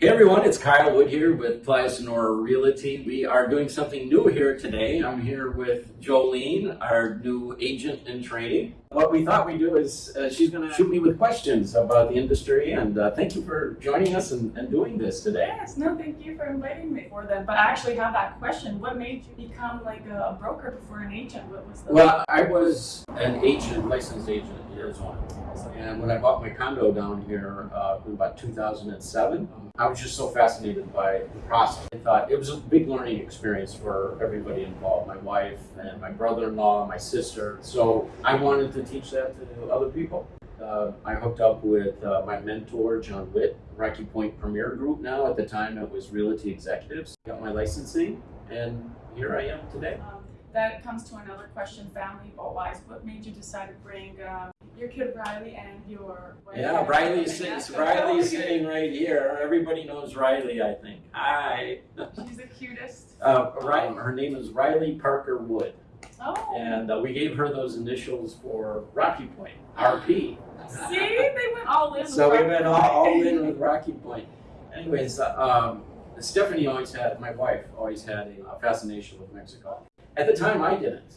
Hey everyone, it's Kyle Wood here with Playa Sonora Realty. We are doing something new here today. I'm here with Jolene, our new agent in training. What we thought we'd do is uh, she's going to shoot me with questions about the industry, and uh, thank you for joining us and, and doing this today. Yes, no, thank you for inviting me for that. But I actually have that question. What made you become like a, broker before an agent? What was the Well, I was an agent, licensed agent Arizona. And when I bought my condo down here uh, in about 2007, I was just so fascinated by the process. I thought it was a big learning experience for everybody involved, my wife and my brother-in-law, my sister. So I wanted to teach that to other people. Uh, I hooked up with uh, my mentor, John Witt, Rocky Point Premier Group now. At the time, it was Realty Executives. Got my licensing, and here I am today. um, that comes to another question, family wise. What made you decide to bring um, your kid Riley and your wife? Yeah, Riley's, sitting- so Riley's sitting right here. Everybody knows Riley, I think. Hi. She's the cutest. Uh, right, her name is Riley Parker Wood, Oh, and uh, we gave her those initials for Rocky Point, RP. see, they went all in. So we went all, all in with Rocky Point. Anyways, uh, um, Stephanie always had, my wife always had a fascination with Mexico. At the time, I didn't.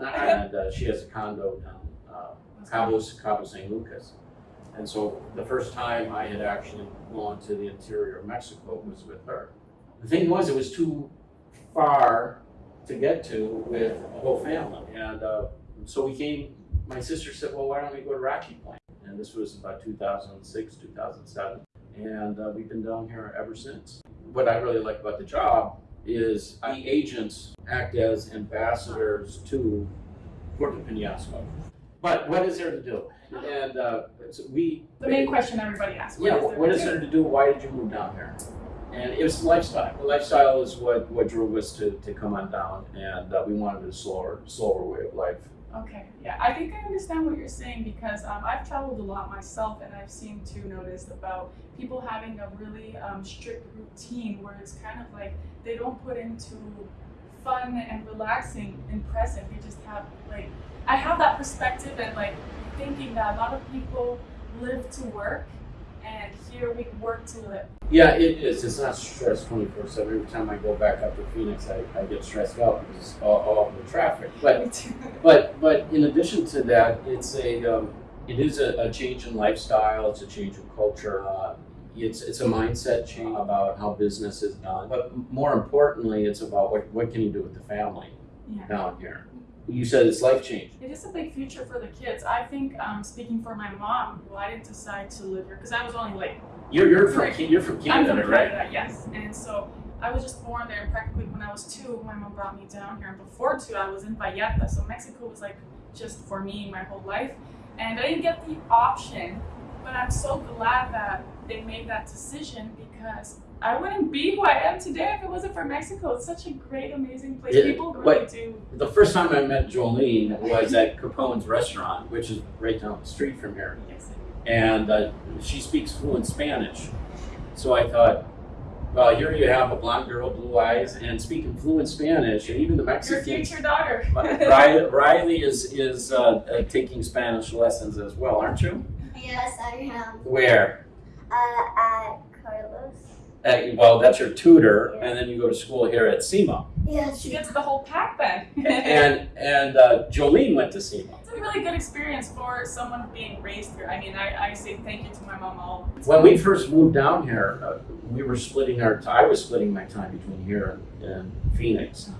Okay. And uh, she has a condo down uh, Cabo, Cabo San Lucas. And so the first time I had actually gone to the interior of Mexico was with her. The thing was, it was too far to get to with a whole family. And uh, so we came, my sister said, well, why don't we go to Rocky Point? And this was about 2006, 2007. And uh, we've been down here ever since. What I really like about the job is the agents act as ambassadors to Puerto Penasco. But what is there to do? And uh, so we. The main question everybody asks. Yeah, what is there to do? Why did you move down here? And it was lifestyle. The lifestyle is what, what drove us to, to come on down, and uh, we wanted a slower slower way of life. Okay, yeah, I think I understand what you're saying because um, I've traveled a lot myself and I've seen to notice about people having a really um, strict routine where it's kind of like they don't put into fun and relaxing and present. They just have like, I have that perspective and like thinking that a lot of people live to work and here we work to live. Yeah, it is. It's not stress 24 7. Every time I go back up to Phoenix, I, I get stressed out because all, all the traffic. But. But but in addition to that, it's a um, it is a, a change in lifestyle. It's a change in culture. Uh, it's it's a mindset change about how business is done. But more importantly, it's about what what can you do with the family yeah. down here. You said it's life change. It is a big future for the kids. I think, um, speaking for my mom, who I didn't decide to live here because I was only like You're you're from Ca- you're from I'm Canada, right? Canada, yes. And so I was just born there, and practically when I was two, my mom brought me down here. And before two, I was in Vallarta, so Mexico was like just for me my whole life. And I didn't get the option, but I'm so glad that they made that decision because I wouldn't be who I am today if it wasn't for Mexico. It's such a great, amazing place. Yeah, People really do. The first time I met Jolene was at Capone's restaurant, which is right down the street from here. Yes, and uh, she speaks fluent Spanish. So I thought, well, here you have a blonde girl, blue eyes, and speaking fluent Spanish, and even the Mexican. your future daughter. Riley, Riley is is uh, uh, taking Spanish lessons as well, aren't you? Yes, I am. Where? Uh, at Carlos. Uh, well, that's your tutor, and then you go to school here at SEMA. Yeah, She gets the whole pack then. And and uh, Jolene went to SEMA. It's a really good experience for someone being raised here. I mean, I, I say thank you to my mom all. When we first moved down here, uh, we were splitting our. I was splitting my time between here and, and Phoenix.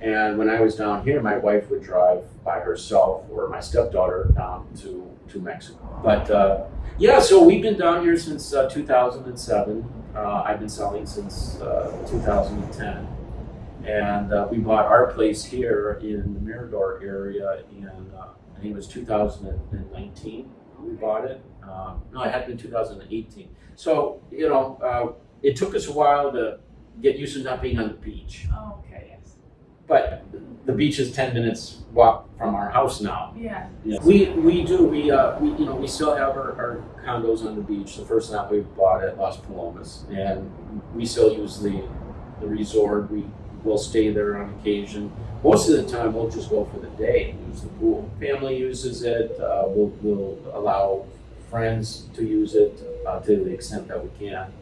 And when I was down here, my wife would drive by herself or my stepdaughter down to, to Mexico. But uh, yeah, so we've been down here since uh, 2007. Uh, I've been selling since uh, 2010. And uh, we bought our place here in the Mirador area in, uh, I think it was 2019. We bought it. Uh, no, it had been 2018. So, you know, uh, it took us a while to get used to not being on the beach. Oh, okay, yes. But the beach is ten minutes walk from our house now. Yeah. We we do we uh we you know we still have our, our condos on the beach. The first night we bought at Las Palomas, and we still use the the resort. We will stay there on occasion. Most of the time, we'll just go for the day and use the pool. Family uses it. Uh, we'll we'll allow friends to use it uh, to the extent that we can.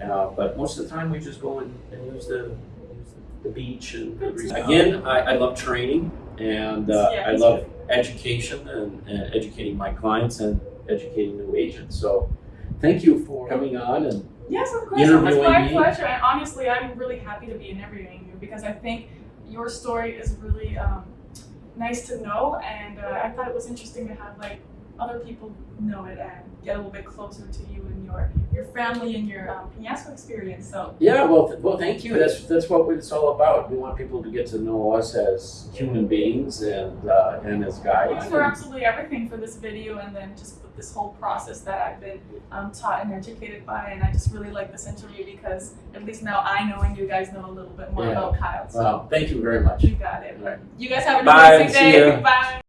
Uh, but most of the time, we just go and, and use the the beach and Good to know. again, I, I love training and uh, Yeah, I love education and, and educating my clients and educating new agents. So, thank you for coming on and Yes, of course. It was my me. pleasure. And honestly, I'm really happy to be interviewing you because I think your story is really um, nice to know, and uh, I thought it was interesting to have like other people know it and get a little bit closer to you and your your family and your um, Penasco experience. So Yeah, well, th- well, thank you. That's that's what it's all about. We want people to get to know us as human beings and uh, and as guides. Thanks for absolutely everything for this video, and then just with this whole process that I've been um, taught and educated by, and I just really like this interview because at least now I know and you guys know a little bit more Yeah. about Kyle. So Well, thank you very much. you got it. Right. You guys have an Bye, amazing see day. Bye.